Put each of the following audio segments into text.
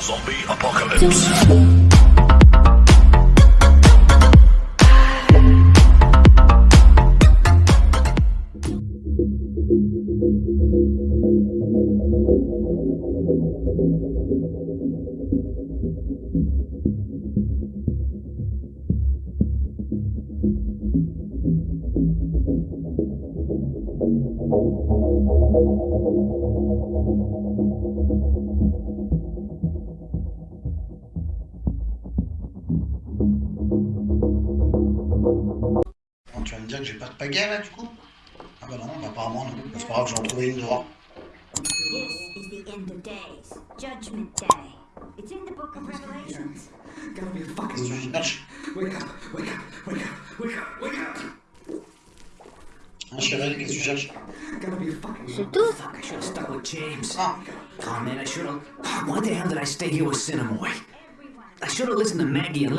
Zombie apocalypse.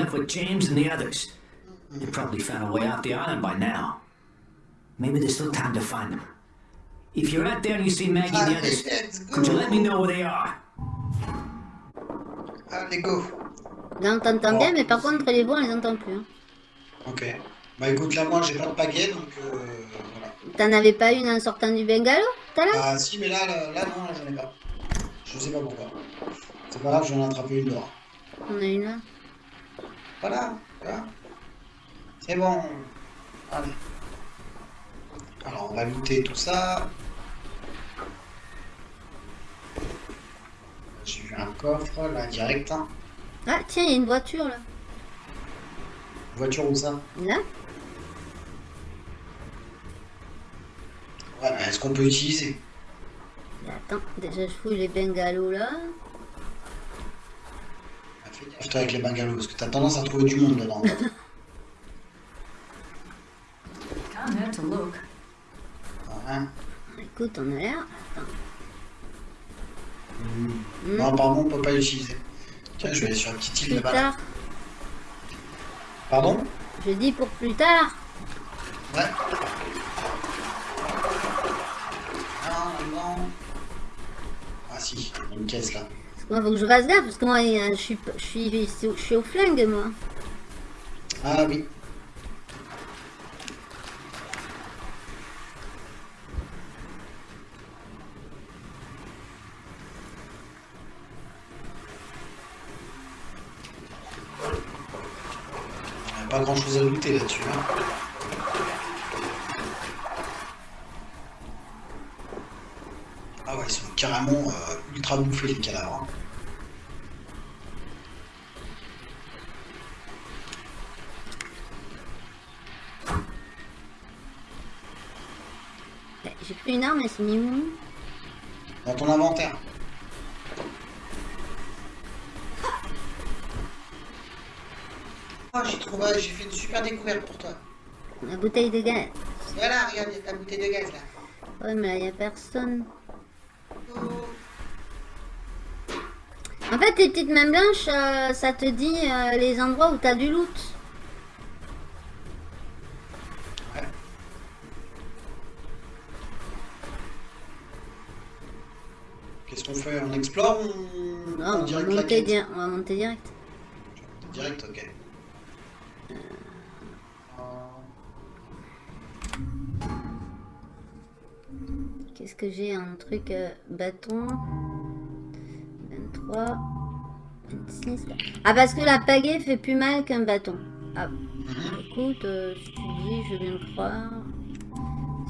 Left with James and the others. They probably found a way off the island by now. Maybe there's still time to find them. If you're out there and you see Maggie and the others, could you let me know where they are? Allez, go Là, on t'entend bien, mais par contre, les voix, on les entend plus. hein. Ok. Bah écoute, là moi j'ai pas de pagaie donc euh, voilà. T'en avais pas une en sortant du bungalow tout à l'heure Ah si, mais là, là, là, non, j'en ai pas. Je sais pas pourquoi. C'est pas grave, je vais en attraper une dehors. On a une là. Voilà, voilà. C'est bon. Allez. Alors on va looter tout ça. J'ai vu un coffre là direct. hein. Ah, tiens, il y a une voiture là. Voiture où ça? Là Ouais, est-ce qu'on peut utiliser? Attends, déjà je fouille les bungalows là. Ah, avec les bungalows, parce que t'as tendance à trouver du monde dedans. Hein? Écoute, on a l'air. Hmm. Non, apparemment on peut pas l'utiliser. Tiens, je vais aller sur la petite île Plus là-bas. tard. Pardon? Je dis pour plus tard. Ouais. Non, non. Ah si, il y a une caisse là. Moi, faut que je fasse gaffe, parce que moi, je suis, je suis, au flingue, moi. Ah oui. Pas grand chose à looter là-dessus. hein. Ah ouais, ils sont carrément euh, ultra bouffés les cadavres. hein. Pris une arme, mais c'est mis où Dans ton inventaire. Oh, j'ai trouvé, j'ai fait une super découverte pour toi. La bouteille de gaz. Voilà, regarde, il y a ta bouteille de gaz là. Ouais, mais là, il n'y a personne. En fait, tes petites mains blanches, euh, ça te dit euh, les endroits où t'as du loot. Qu'est-ce qu'on fait On explore ou Non, on va, direct la monter di- on va monter direct. Direct, ok. Qu'est-ce que j'ai Un truc euh, bâton. 23. 26. Ah, parce que la pagaie fait plus mal qu'un bâton. Ah, écoute, euh, si tu dis, je viens de croire.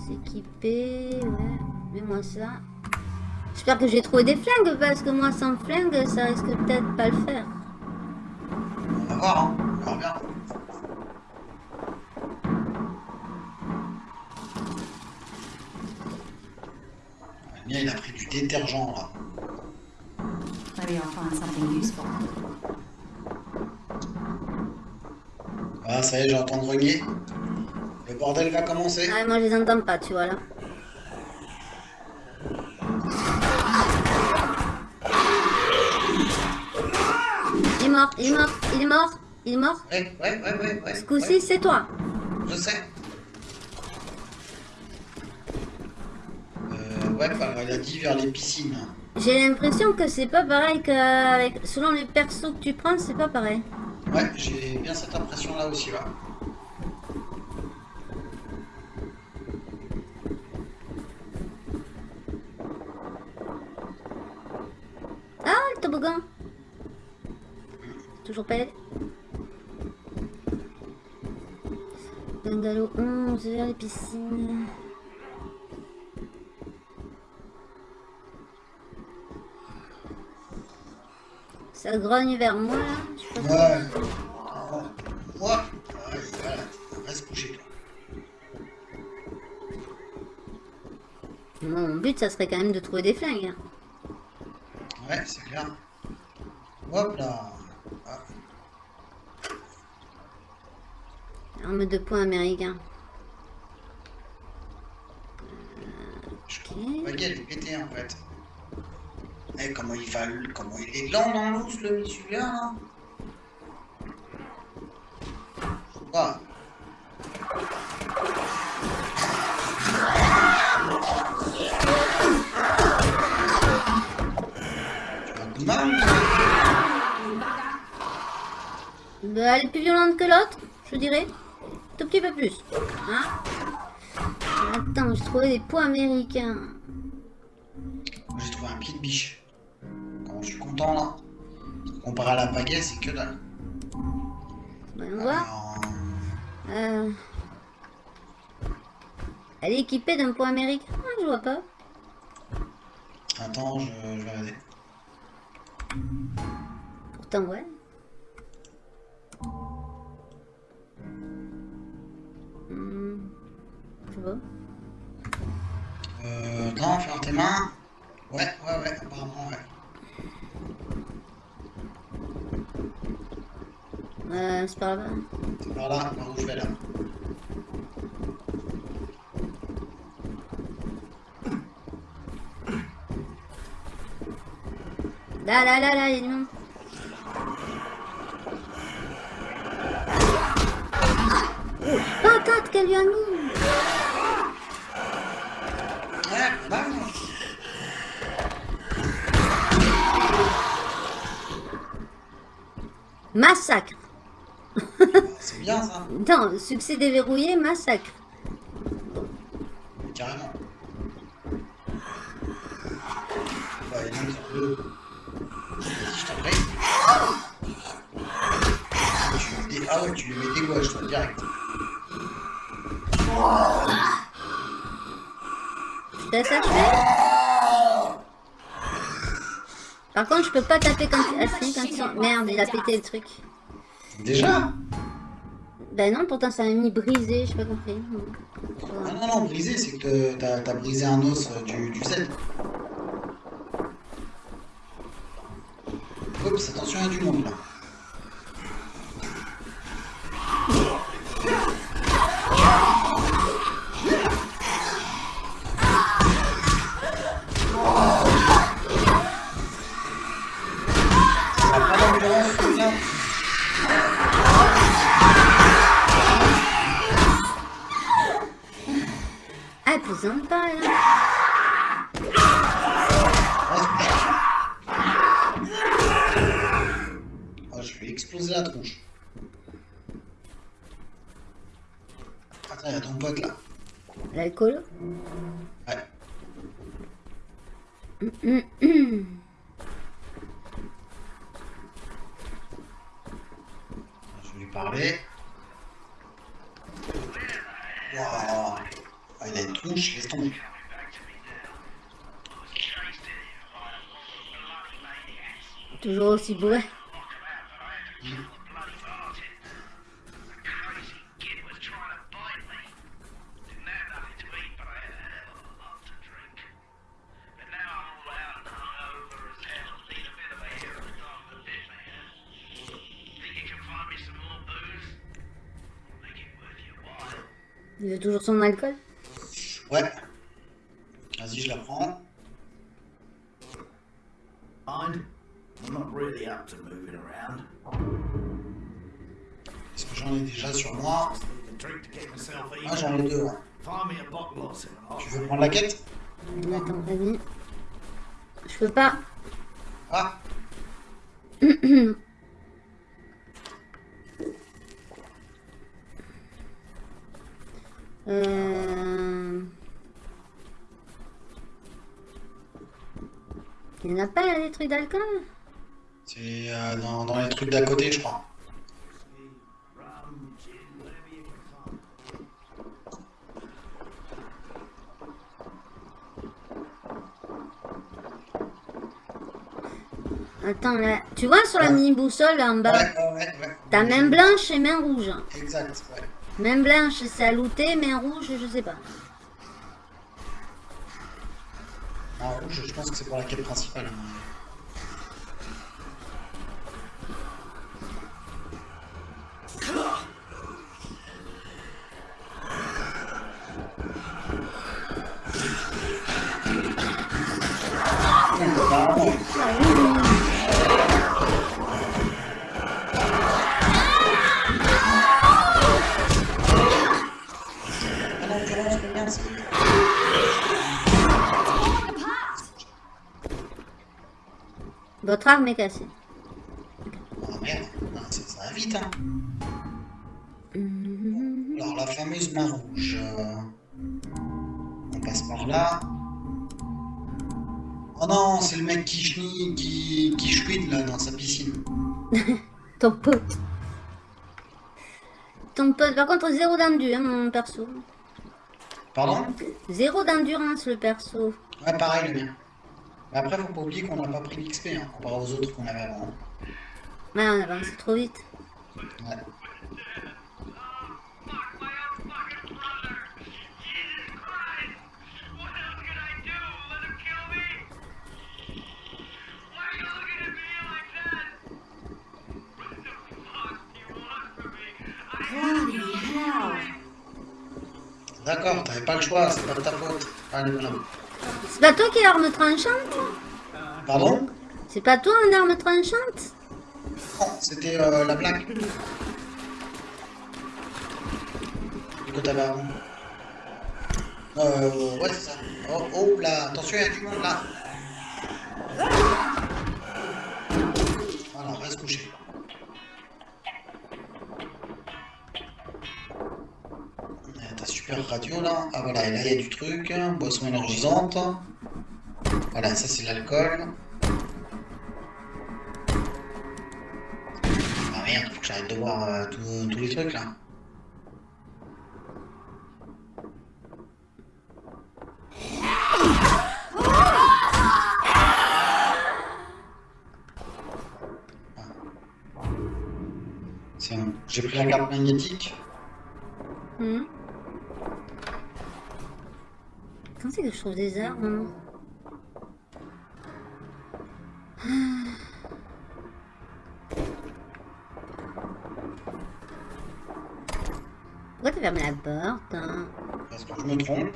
S'équiper, ouais. Mets-moi ça. J'espère que j'ai trouvé des flingues, parce que moi, sans flingue, ça risque peut-être pas le faire. On va voir, hein. On verra bien. Le mien, il a pris du détergent là. Maybe I'll find something useful. Ah, ça y est, j'entends grogner. Le bordel va commencer. Ah, moi, je les entends pas, tu vois, là. Mort, il est mort, il est mort, il est mort. Ouais, ouais, ouais, ouais, ouais. Ce coup-ci, ouais, c'est toi. Je sais. Euh, ouais, bah, il a dit vers les piscines. J'ai l'impression que c'est pas pareil qu'avec... Selon les persos que tu prends, c'est pas pareil. Ouais, j'ai bien cette impression là aussi, là. Ah, le toboggan Toujours pas aidé. Bungalow 11, vers les piscines. Ça grogne vers moi, là. Je sais pas Ouais. Toi. Mon but, ça serait quand même de trouver des flingues. hein. Ouais, c'est clair. Hop là. Arme de poing américain. je comprends pas qu'elle est pétée en fait. Eh, comment il va, comment il est lent dans le celui-là, là elle est plus violente que l'autre, je dirais. Tout petit peu plus. Hein Attends, j'ai trouvé des points américains. J'ai trouvé un pied de biche. Je suis content là. Comparé à la baguette, c'est que dalle. Voyons voir. Alors, Euh... Elle est équipée d'un point américain Ah, Je vois pas. attends, je, je vais regarder. Pourtant, ouais. Sais pas. Euh, attends, ferme tes mains. Ouais, ouais, ouais, apparemment, ouais. Euh, c'est par là. C'est par là, par où je vais là. Là, là, là, là, il y a du monde. Oh, patate qu'elle lui a mis Massacre c'est bien ça, Non, succès déverrouillé, massacre. carrément. Bah, il y en a qui sont deux. Vas-y, je t'en prie. Tu lui mets des- Ah ouais, tu lui mets des gouaches, toi, direct. Je te laisse achever Par contre, je peux pas taper ah, si, sont... Merde, il a pété le truc. Déjà Ben non, pourtant ça m'a mis brisé, j'ai pas compris. Ah non, non, brisé, c'est que t'as as brisé un os euh, du, du Z. Oups, attention, il y a du monde là. Aussi bourré. Il veut toujours son alcool? Ouais. Vas-y, je la prends. Really up to moving around. Parce que j'en ai déjà sur moi? Need a drink to get myself Moi, j'en ai deux. Tu veux prendre la quête? Attends, vas-y. Je peux pas. Ah Euh... Il n'y en a pas là, des trucs d'alcool? D'à côté, je crois. Attends, là. Tu vois sur la Ouais. mini boussole là en bas ouais, ouais. ouais. T'as main blanche et main rouge. Exact, ouais. Main blanche, c'est à looter, main rouge, je sais pas. En rouge, je pense que c'est pour la quête principale. Est cassée. Ah merde, ça, va vite, hein. Alors, la fameuse main rouge. euh, On passe par là. Oh non, c'est le mec qui chenille, qui, qui chouine là dans sa piscine. Ton pote. Ton pote. Par contre, zéro d'endurance, mon perso. Pardon? Zéro d'endurance, le perso. Ouais, pareil le mien. Mais après, faut pas oublier qu'on n'a pas pris l'XP hein, comparé aux autres qu'on avait avant. Ouais, on avance trop vite. Ouais. What else can I do? Let him kill me? Why are you looking at me like that? What the fuck do you want from me? I Bloody hell. D'accord, t'avais pas le choix, c'est pas de ta faute. Allez, voilà. C'est pas toi qui as l'arme tranchante Pardon C'est pas toi une arme tranchante Non, c'était euh, la blague. Du coup, t'avais. Euh, ouais, c'est ça. Oh, oh là, attention, il y a du monde là. Voilà, on va se coucher. Euh, Ta super radio là. Ah voilà, et là il y a du truc. Boisson énergisante. Ça c'est l'alcool. Ah merde, faut que j'arrête de voir tous- les trucs là. C'est. J'ai pris la carte magnétique. Quand c'est que je trouve des armes Pourquoi t'as fermé la porte hein Parce que je me trompe?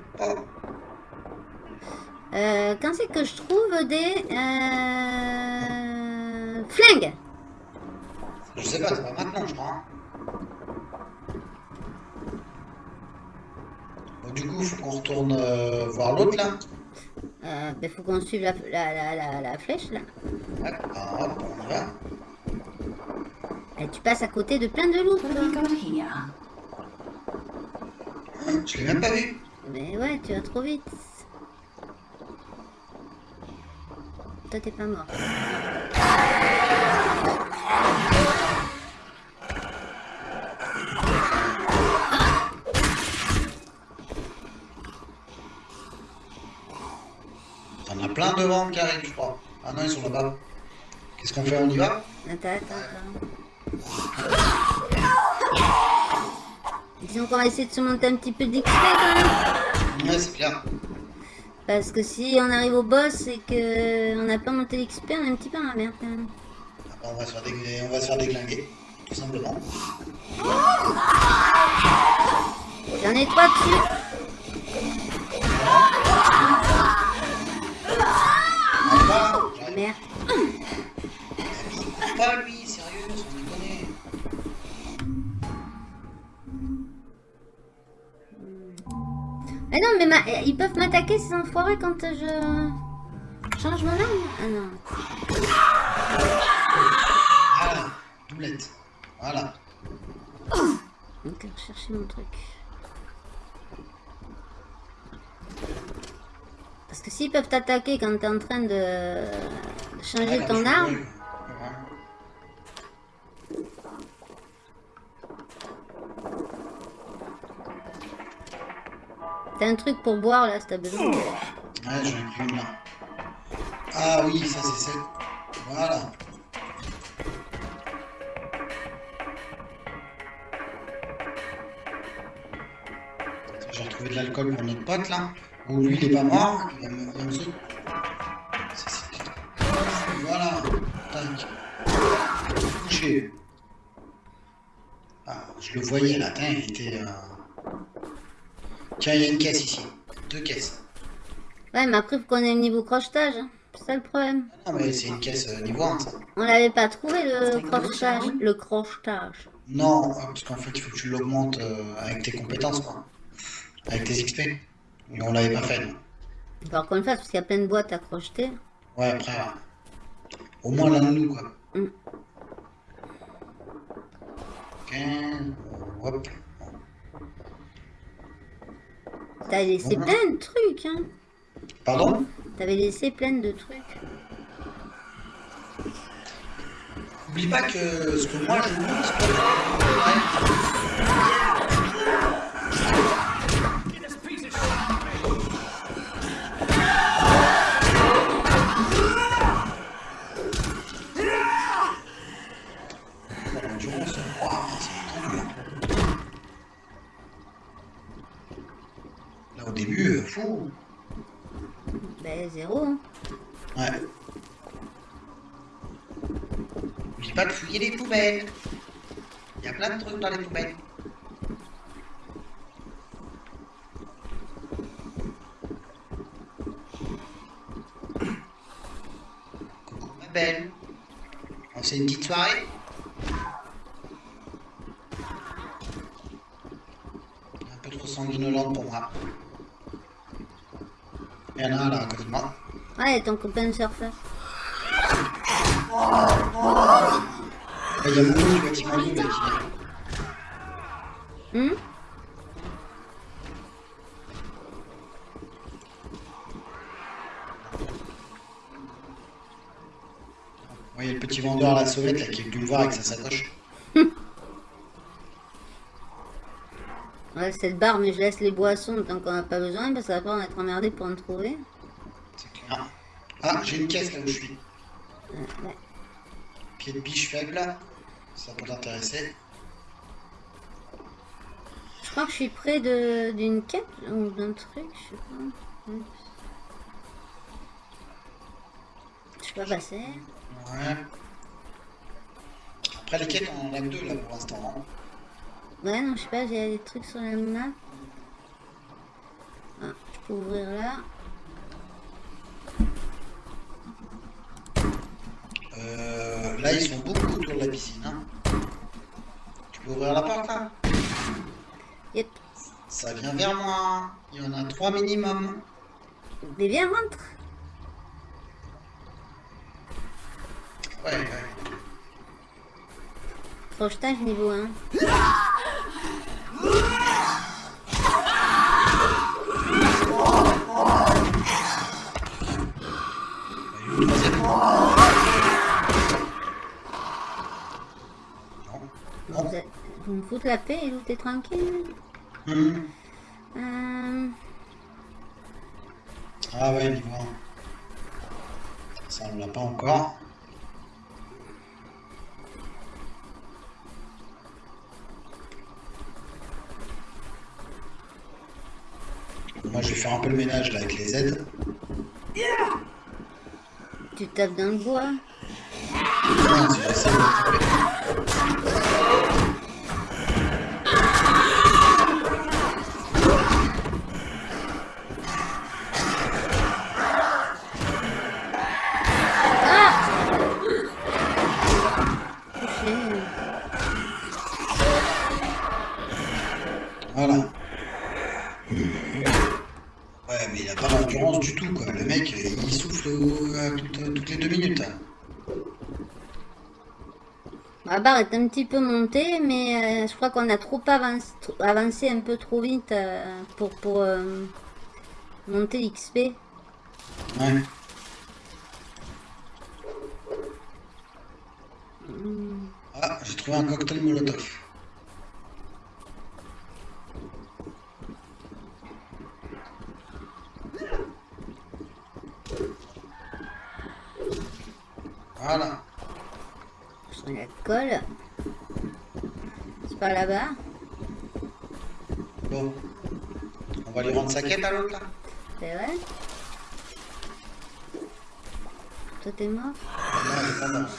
Euh, Quand c'est que je trouve des... Euh... Flingues? Je sais pas, c'est pas maintenant, je crois. hein. Bon, du coup, faut qu'on retourne euh, voir l'autre là. euh, ben, faut qu'on suive la, la, la, la, la flèche là. Ouais, ah, hop, on y va. Et tu passes à côté de plein de loups. What have we got here? Hein, Je l'ai même pas vu? Mais ouais, tu vas trop vite. Toi, t'es pas mort. T'en as plein devant qui arrivent, je crois. Ah non, ils sont là-bas. Qu'est-ce qu'on fait? On y va? Attends, attends, attends. Disons qu'on va essayer de se monter un petit peu d'XP quand même. Ouais, c'est clair. Parce que si on arrive au boss et que on n'a pas monté l'XP, on est un petit peu dans la merde quand même. On va se faire, déglinguer, on va se faire déglinguer, tout simplement. J'en ai trois dessus. J'arrive. Merde. Pas lui, Mais non, mais ma- ils peuvent m'attaquer ces enfoirés quand je... change mon arme Ah non. Voilà, doublette. Voilà. Ok, rechercher mon truc. Parce que s'ils peuvent t'attaquer quand t'es en train de, de changer Voilà, ton arme, t'as un truc pour boire là si t'as besoin. Ouais, j'en ai là. Ah oui, ça c'est celle. Voilà. J'ai retrouvé de l'alcool pour notre pote là. Ou lui il est pas mort, il va me, Voilà. Tac. Couché. Ah, je le voyais là, il était. euh, Tiens, il y a une caisse ici. Deux caisses. Ouais, mais après, faut qu'on ait le niveau crochetage. hein. C'est ça le problème. Non, mais c'est une caisse euh, niveau 1, ça. On l'avait pas trouvé le crochetage. Le crochetage. Non, euh, parce qu'en fait, il faut que tu l'augmentes euh, avec tes compétences, quoi. Avec tes XP. Et on l'avait pas fait, va falloir qu'on le fasse parce qu'il y a plein de boîtes à crocheter. Ouais, après, euh, au moins l'un de nous, quoi. Mm. Ok, hop. T'as laissé Ouais. plein de trucs, hein. Pardon? T'avais laissé plein de trucs. Oublie pas que ce que moi je lis, c'est pas... Ouais, Il y a plein de trucs dans les poubelles. Coucou ma belle. On fait une petite soirée Un peu trop sanguinolente pour moi. Il y en a là à côté de moi. Ouais, ton copain surfeur. Il y a beaucoup de bâtiments qui viennent. Hum il y a le petit vendeur à la sauvette là, qui est venu me voir avec sa sacoche. Ouais, c'est le bar, mais je laisse les boissons tant qu'on n'a pas besoin, parce que ça va pas en être emmerdé pour en trouver. C'est clair. Ah, j'ai une caisse là où je suis. Ouais. Pied de biche faible là. Ça peut t'intéresser. Je crois que je suis près de- d'une quête ou d'un truc, je sais pas. Ouais. Je peux pas passer. Ouais. Après les quêtes, on en a deux là pour l'instant. hein. Ouais, non, je sais pas, j'ai des trucs sur la map. Ah, je peux ouvrir là. Euh, là, ils sont beaucoup autour de la piscine. Hein. Tu peux ouvrir la porte là Yep. Ça vient vers moi. Il y en a trois minimum. Mais viens, rentre. Ouais, ouais. Crochetage niveau 1. Le troisième. Non. Vous, êtes- vous me foutez la paix et vous t'es tranquille. Hum. Euh, Ah ouais, niveau 1. Ça, on l'a pas encore. Moi, je vais faire un peu le ménage là avec les aides. tu tapes dans le bois. Non, La barre est un petit peu montée, mais euh, je crois qu'on a trop avancé, avancé un peu trop vite euh, pour, pour euh, monter XP. Ouais. Ah, j'ai trouvé un cocktail Molotov. Voilà. C'est par là-bas. Bon. On va lui rendre sa quête à l'autre là C'est vrai? Toi t'es mort? Non, il est pas mort.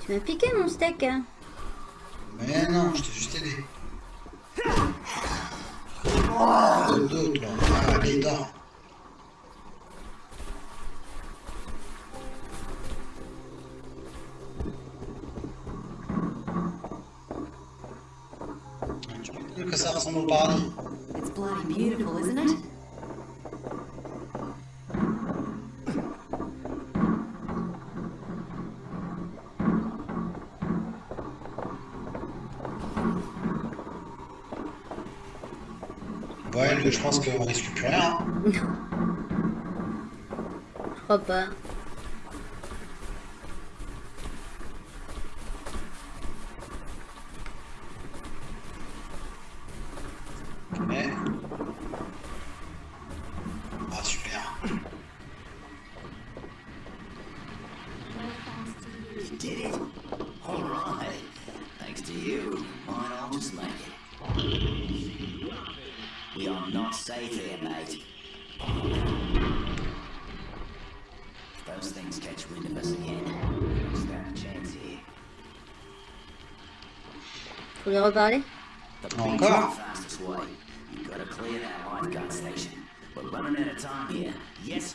Tu m'as piqué mon steak hein? Mais non, je t'ai juste aidé. Ah, allez, dors. Au paradis. It's bloody beautiful, isn't it? Ouais, je pense qu'on risque plus rien. Je crois pas.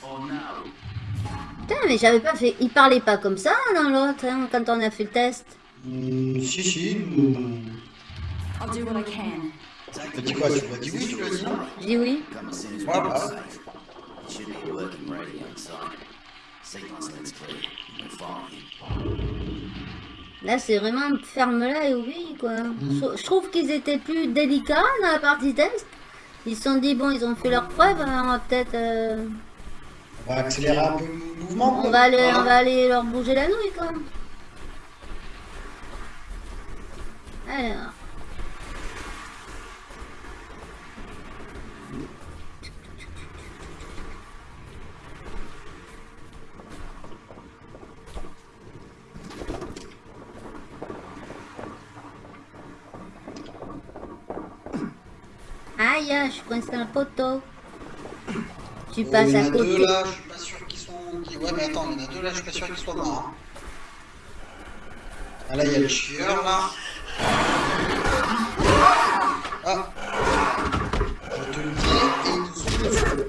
Or no? Putain, mais j'avais pas fait. Il parlait pas comme ça dans l'autre hein, quand on a fait le test. Hmm, si, si. I'll do what I can. Take Tu dis quoi Tu lui as dit oui, tu lui as dit non? Je dis oui. Soon Là, c'est vraiment ferme-la et oublie, quoi. Je, je trouve qu'ils étaient plus délicats dans la partie test. Ils se sont dit, bon, ils ont fait leur preuve, hein, on va peut-être... euh, On va accélérer un peu le mouvement. on, va aller, on va aller leur bouger la nouille, quoi. Alors... Aïe, je suis coincé dans le poteau. Tu passes il y en à a deux côté. là, je suis pas sûr qu'ils sont. Ouais, mais attends, il y en a deux là, je suis pas sûr qu'ils soient morts. hein. Ah là, il y a le chieur là. Ah Je te le dis, et ils sont dessus.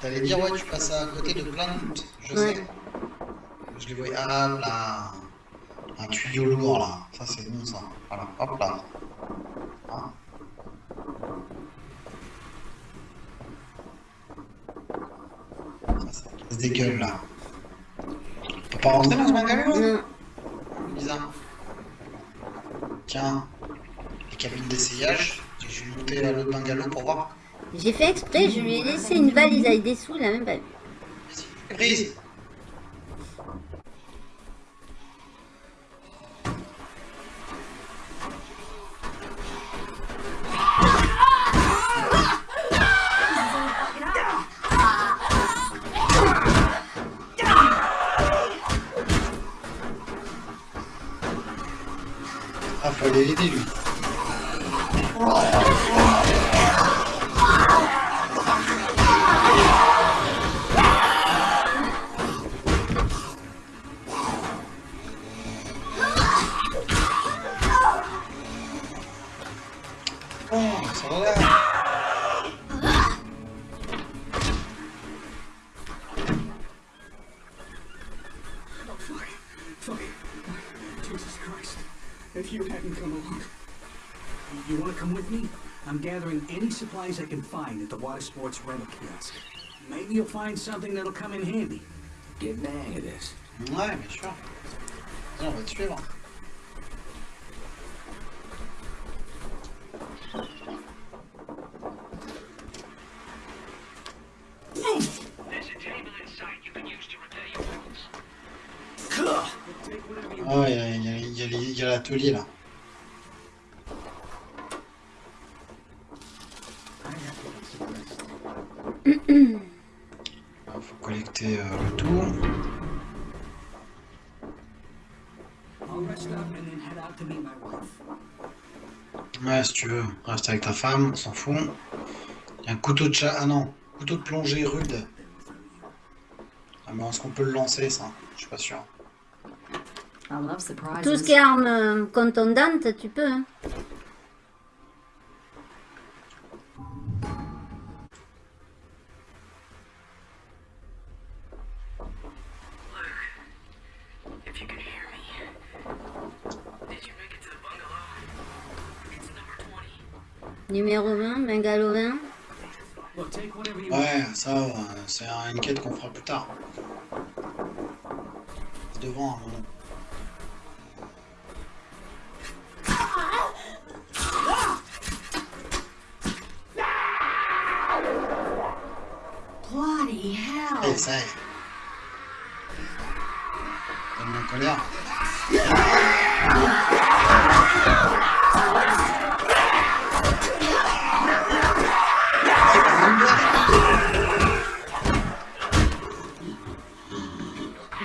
T'allais dire, ouais, tu passes à côté de plein de. Je Ouais. sais. Je les voyais. Ah là Un tuyau lourd là. Ça, c'est bon ça. Voilà, hop là. Ah. Ça, ça casse des gueules là. On peut pas rentrer dans ce bungalow là Non. Bizarre. Tiens, les cabines d'essayage. Je vais monter à l'autre bungalow pour voir. J'ai fait exprès, je lui ai laissé une valise avec des sous, il a même pas vu. Prise If you hadn't come along. You want to come with me? I'm gathering any supplies I can find at the water sports rental kiosk. Maybe you'll find something that'll come in handy. Get hang of this. Vas-y, on va te suivre. Y a les- il y a l'atelier là. Il faut collecter euh, le tout. I'll rest up and then head out to meet my wife. Ouais, si tu veux, reste avec ta femme, on s'en fout. Il y a un couteau de chat. Ah non, couteau de plongée rude. Ah, mais est-ce qu'on peut le lancer ça? Je suis pas sûr. I love surprises. Tout ce qui est arme euh, contondante, tu peux. Hein. If you can hear me. Did you make it to the bungalow? It's number 20. Numéro 20, Bungalow 20. Look, take whatever you Ouais, ça, euh, c'est une quête qu'on fera plus tard. Devant un moment. Bloody en colère.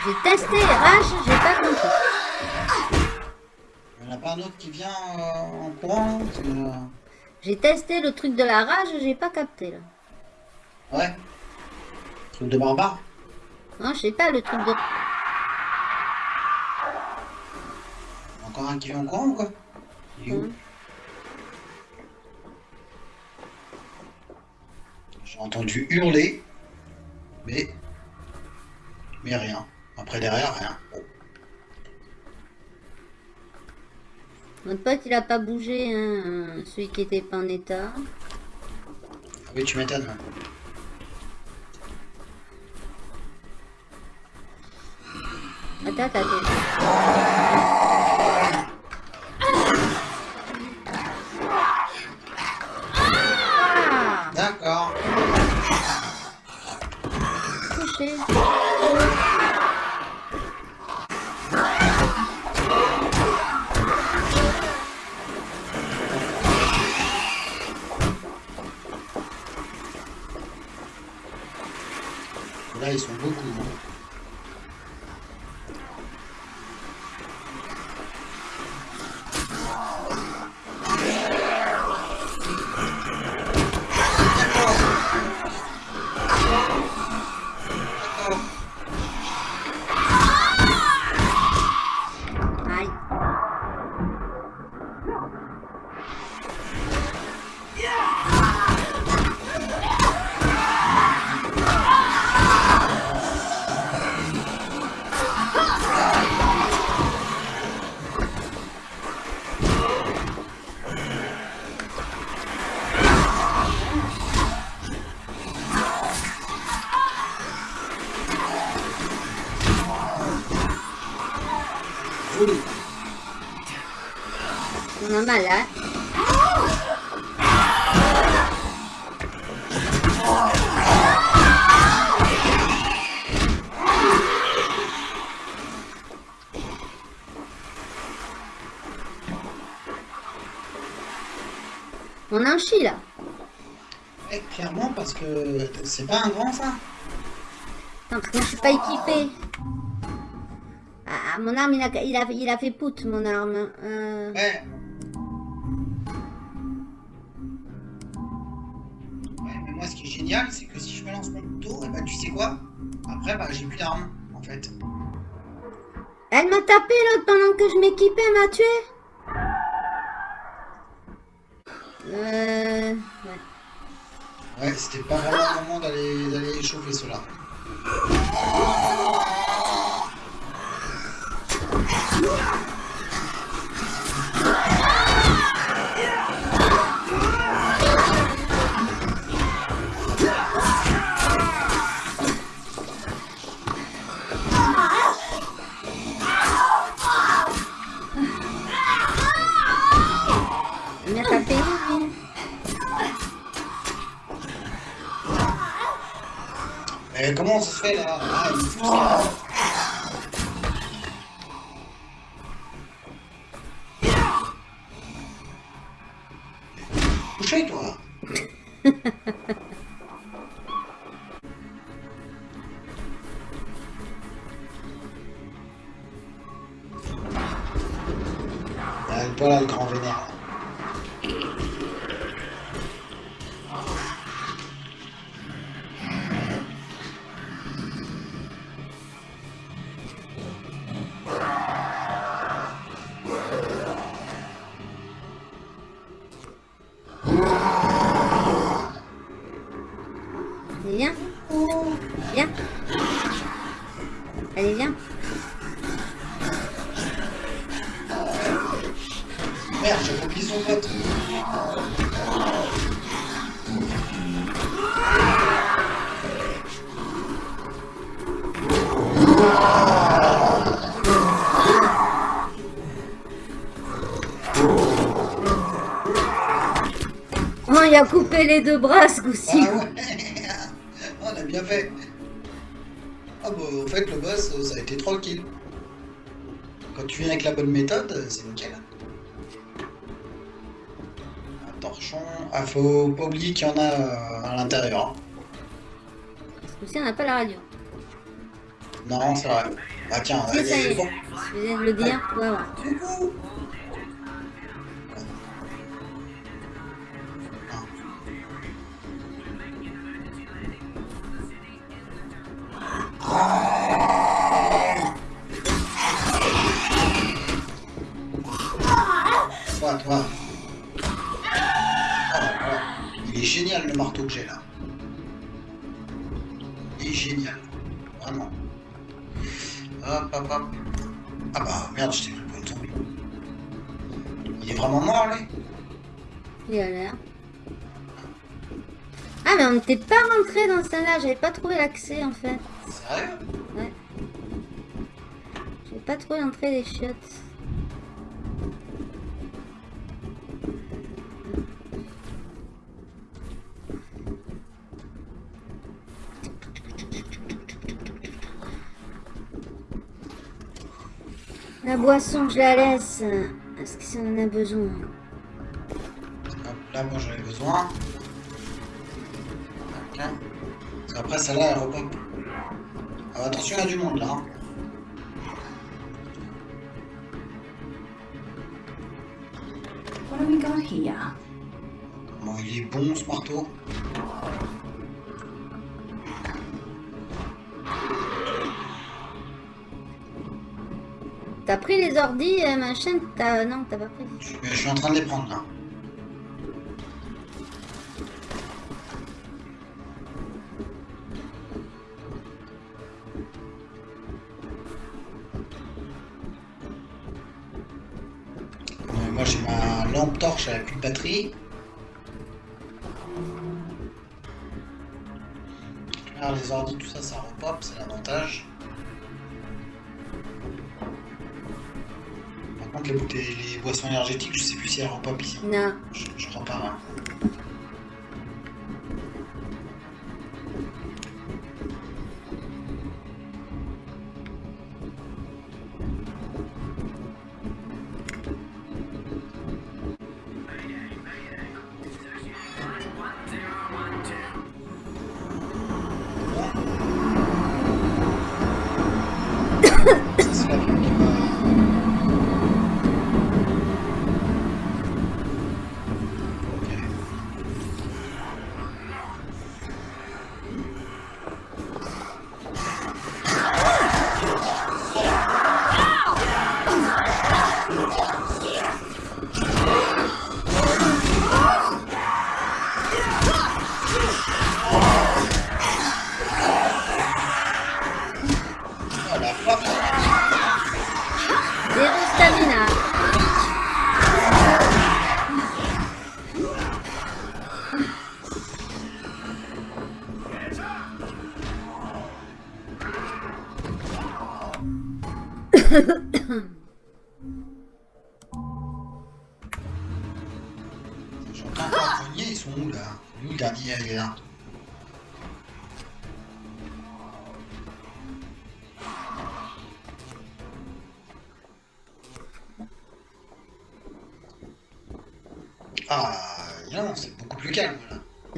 J'ai testé RH, j'ai pas compris. Il n'y en a pas un autre qui vient euh, en courant J'ai testé le truc de la rage, j'ai pas capté là. Truc de barbare. Non, je sais pas le truc de. Encore un qui vient en courant ou quoi Il est où Mhm. J'ai entendu hurler, mais mais rien. Après derrière rien. Notre pote il a pas bougé, hein, euh, celui qui était pas en état. Ah oui, tu m'étonnes. Attends, attends. Ah, D'accord. Là, ils sont beaucoup. C'est pas un grand ça. Attends, parce que moi je suis pas équipée. Ah, mon arme il a, il a, il a fait pout mon arme. Euh, Ouais. Ouais, mais moi, ce qui est génial, c'est que si je me lance mon couteau, et bah, tu sais quoi? Après, bah, j'ai plus d'armes, en fait. Elle m'a tapé l'autre pendant que je m'équipais, elle m'a tué. Euh... Ouais. Ouais, c'était pas vraiment le moment d'aller échauffer cela. Eh, comment ça se fait là? Ah, a coupé les deux bras ce coup-ci. Ah ouais On a bien fait. Ah bah, en fait, le boss, euh, ça a été tranquille. Quand tu viens avec la bonne méthode, euh, c'est nickel. Un torchon. Ah, faut pas oublier qu'il y en a euh, à l'intérieur. hein. Ce coup-ci, on n'a pas la radio. Non, c'est vrai. Ah tiens, Si. Je viens de le dire. Ouais, ouais. On n'était pas rentré dans ce là J'avais pas trouvé l'accès en fait. Sérieux? Ouais. J'ai pas trouvé l'entrée des chiottes. La boisson, je la laisse. Est-ce que ça en a besoin? Hop, Là, moi, j'en ai besoin. Parce qu'après, celle-là, elle repop. Ah, attention, il y a du monde, là. hein. What do we got here? Comment il est bon, ce marteau. T'as pris les euh, machin T'as... Non, t'as pas pris. Je, je suis en train de les prendre, là. Avec plus de batterie. Alors, les ordis, tout ça, ça repop, c'est l'avantage. Par contre, les, les boissons énergétiques, je sais plus si elles repop ici. Non. Je, je crois pas. hein.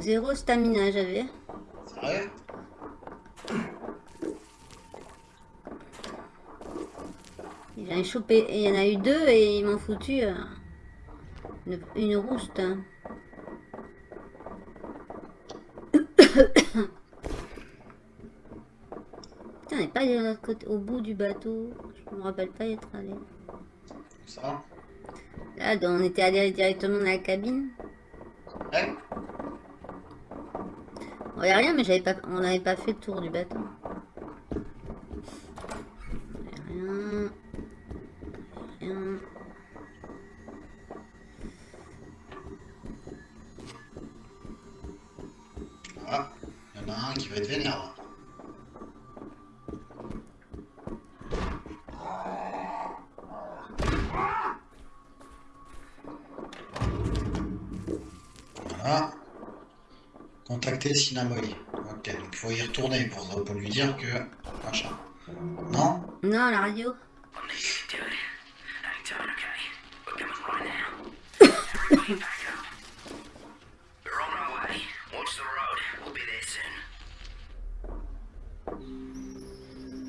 Zéro stamina, j'avais. Sérieux? J'en ai chopé, il y en a eu deux et ils m'ont foutu euh, une, une rouste. hein. Putain, on n'est pas allé de l'autre côté, au bout du bateau. Je me rappelle pas y être allé. Ça va? Là, on était allé directement dans la cabine. Ouais On voyait rien, mais pas, on n'avait pas fait le tour du bateau. On voyait Rien. Rien. Ah, il y en a un qui va être vénère. là. Voilà. Sinamoy. Ok, donc il faut y retourner pour, pour lui dire que... Machin. Non? Non, la radio.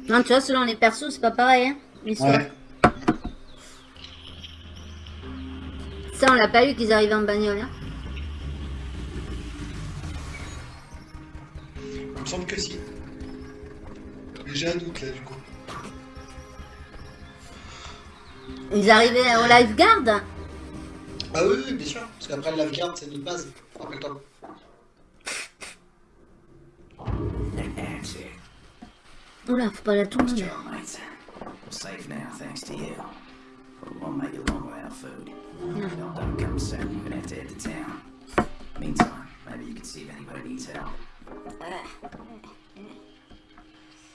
Non, tu vois, selon les persos, c'est pas pareil, hein. l'histoire. Ouais. Ça, on l'a pas eu qu'ils arrivaient en bagnole, hein. Semble que si. J'ai un doute là du coup. Ils arrivaient au lifeguard? Ah oui, oui, bien sûr. Parce qu'après le lifeguard, c'est notre base. Rappelle-toi. Oula, faut tout le monde. Mate. We're safe now, thanks to you. But we won't make it long without food. Don't come soon, we're gonna have to head to town. Meantime, maybe you can see if anybody needs help.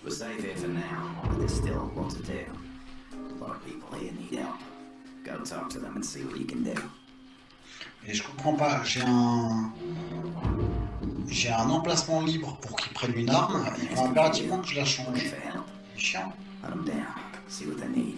We're safe here for now, but there's still a lot to do. A lot of people here need help. Go talk to them and see what you can do. Et je comprends pas. J'ai un. J'ai un emplacement libre pour qu'ils prennent une arme. Il faut impérativement que je la change. For help, C'est chiant. hunt them down, see what they need.